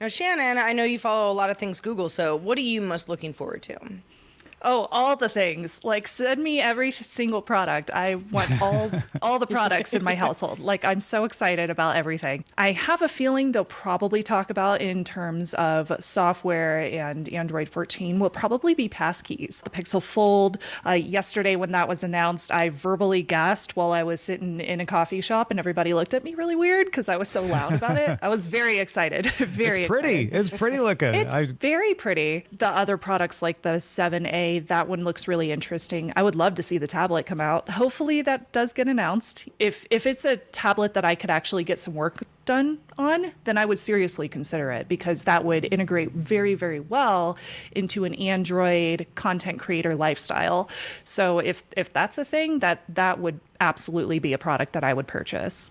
Now, Shannon, I know you follow a lot of things Google, so what are you most looking forward to? Oh, all the things. Like send me every single product. I want all all the products in my household. Like I'm so excited about everything. I have a feeling they'll probably talk about in terms of software and Android 14 will probably be passkeys. The Pixel Fold. Uh, yesterday when that was announced, I verbally gasped while I was sitting in a coffee shop, and everybody looked at me really weird because I was so loud about it. I was very excited. very. It's pretty. Excited. It's pretty looking. It's I, very pretty. The other products like the 7A that one looks really interesting. I would love to see the tablet come out. Hopefully that does get announced. If if it's a tablet that I could actually get some work done on, then I would seriously consider it because that would integrate very, very well into an Android content creator lifestyle. So if if that's a thing, that that would absolutely be a product that I would purchase.